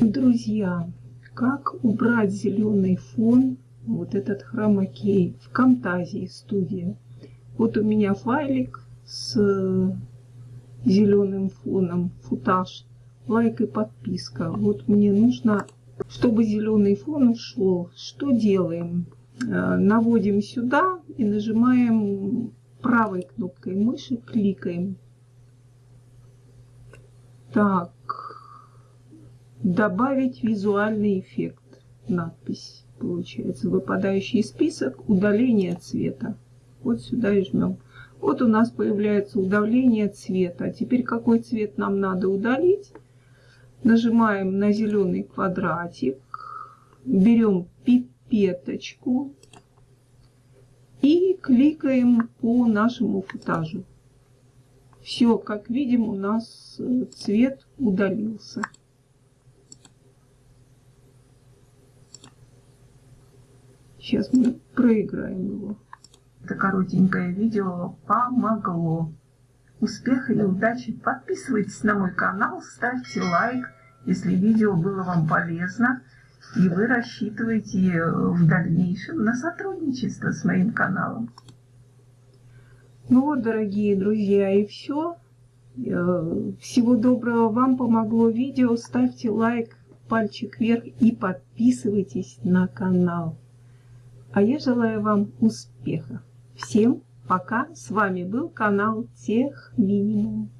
Друзья, как убрать зеленый фон, вот этот хромакей в Camtasia студия. Вот у меня файлик с зеленым фоном, футаж, лайк и подписка. Вот мне нужно, чтобы зеленый фон ушел. Что делаем? Э, наводим сюда и нажимаем правой кнопкой мыши, кликаем. Так, добавить визуальный эффект, надпись получается, выпадающий список, удаление цвета. Вот сюда и жмем. Вот у нас появляется удаление цвета. Теперь какой цвет нам надо удалить? Нажимаем на зеленый квадратик, берем пипеточку и кликаем по нашему футажу. Все, как видим, у нас э, цвет удалился. Сейчас мы проиграем его. Это коротенькое видео помогло. Успеха и удачи! Подписывайтесь на мой канал, ставьте лайк, если видео было вам полезно, и вы рассчитываете в дальнейшем на сотрудничество с моим каналом. Ну вот, дорогие друзья, и все. Э, всего доброго вам помогло видео. Ставьте лайк, пальчик вверх и подписывайтесь на канал. А я желаю вам успеха. Всем пока. С вами был канал Тех Минимум.